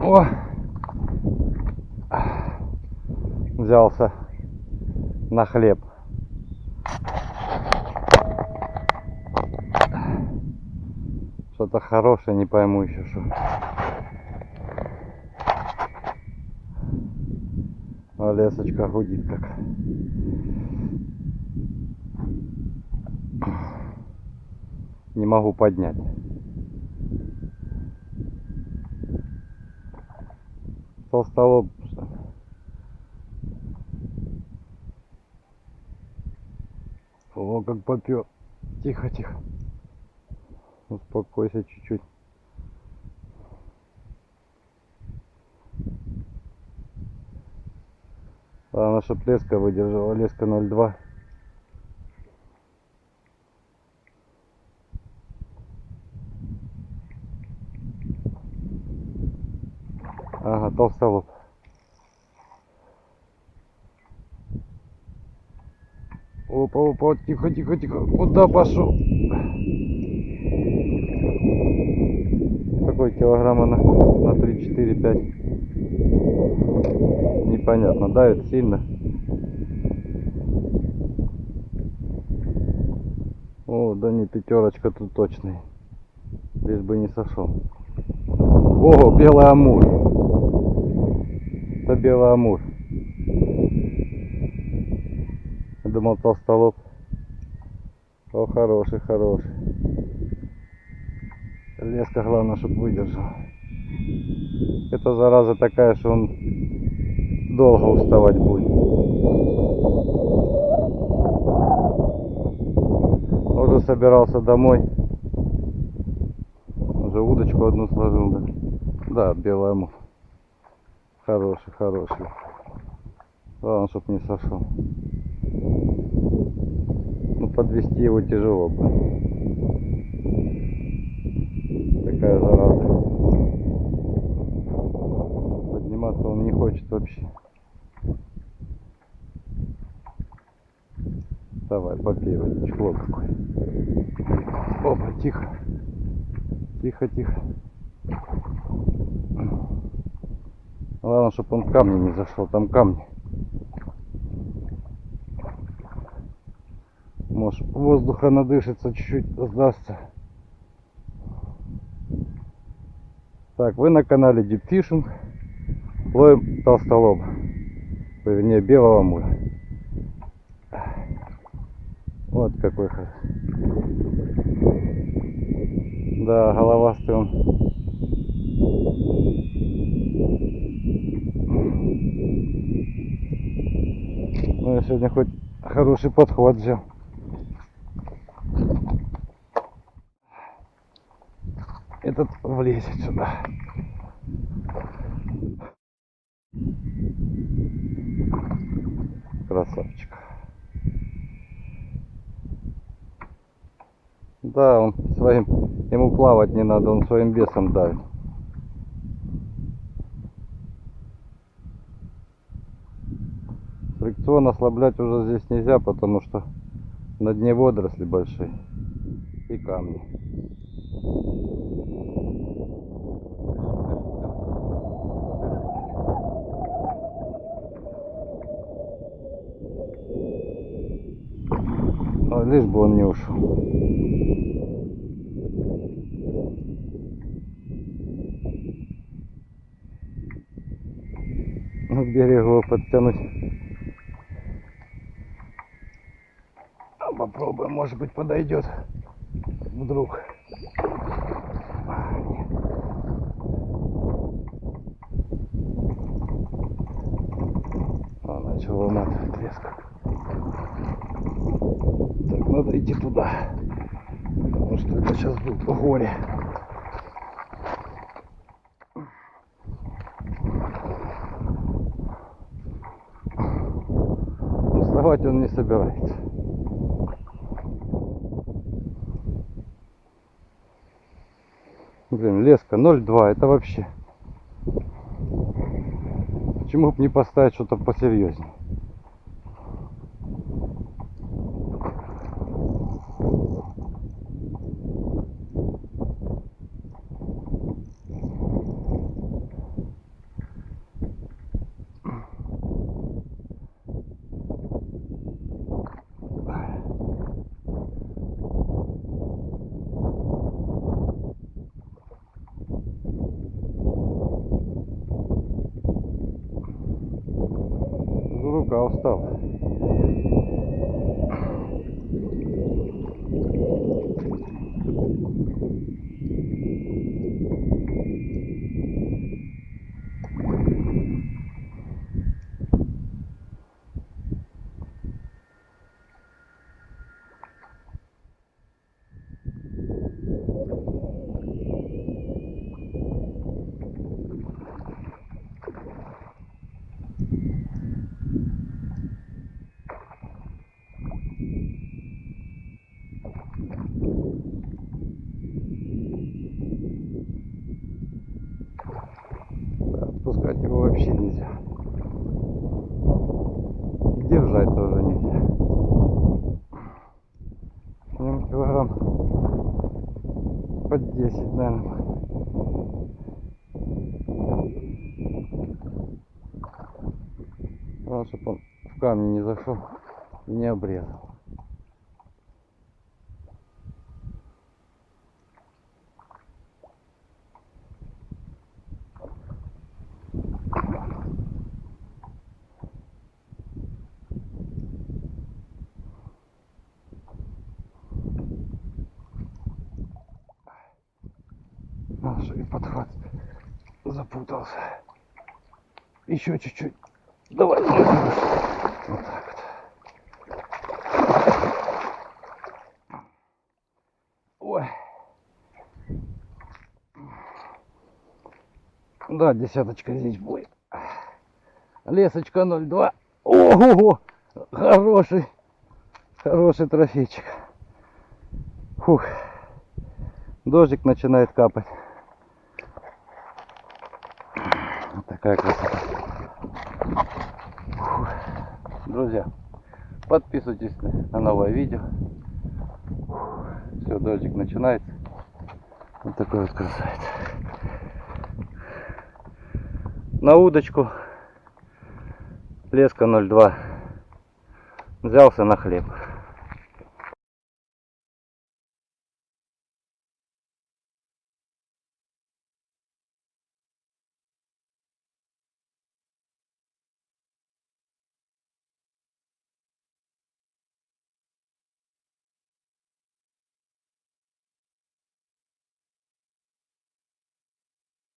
О! Взялся на хлеб. Что-то хорошее, не пойму еще что. А лесочка гудит как. Не могу поднять. Толстолоб. что? О, как попер. Тихо, тихо. Успокойся чуть-чуть. Главное, чтоб леска выдержала. Леска 0,2. Ага, толстолоб. Опа, опа, тихо, тихо, тихо. Куда пошел? Такой килограмма на, на 3, 4, 5. Непонятно, давит сильно. О, да не пятерочка тут точный. Лишь бы не сошел. О, белый амур. Это белый амур. Я думал толстолоб. О, хороший, хороший. Леска главное, чтобы выдержал. Это зараза такая, что он долго уставать будет. Уже собирался домой. Уже удочку одну сложил, да. Да, белый амур. Хороший, хороший. Главное, чтоб не сошел. Ну, подвести его тяжело бы. Такая зараза. Подниматься он не хочет вообще. Давай, попей водичку. Вот какой. Опа, тихо. Тихо, тихо. Главное, чтобы он камни не зашел. Там камни. Может, воздуха надышится, чуть-чуть сдастся. Так, вы на канале Deep Fishing. Ловим толстолоба. Ой, Вернее, белого муля. Вот какой хороший. Да, головастый он. Ну, я сегодня хоть хороший подход взял. Этот влезет сюда. Красавчик. Да, он своим, ему плавать не надо, он своим весом давит. Фрикцион ослаблять уже здесь нельзя, потому что на дне водоросли большие и камни. А, лишь бы он не ушел. Ну, к берегу подтянуть. А, Попробуем, может быть подойдет. Вдруг. А, начал выматывать резко. Так, надо идти туда. Потому что это сейчас будет горе. Вставать он не собирается. Блин, леска 0,2, это вообще. Почему бы не поставить что-то посерьезнее? comprar. Отпускать его вообще нельзя. И держать тоже нельзя. Нем килограмм под 10, наверное. Главное, чтобы он в камни не зашел и не обрезал. И подхват запутался. Еще чуть-чуть. Давай. Вот так вот. Ой. Да, десяточка здесь будет. Лесочка 02. Ого! Хороший. Хороший трофейчик. Фух. Дождик начинает капать. Вот такая красота. Фух. Друзья, подписывайтесь на новое видео. Все, дождик начинается. Вот такой вот красавец. На удочку. Леска 02. Взялся на хлеб.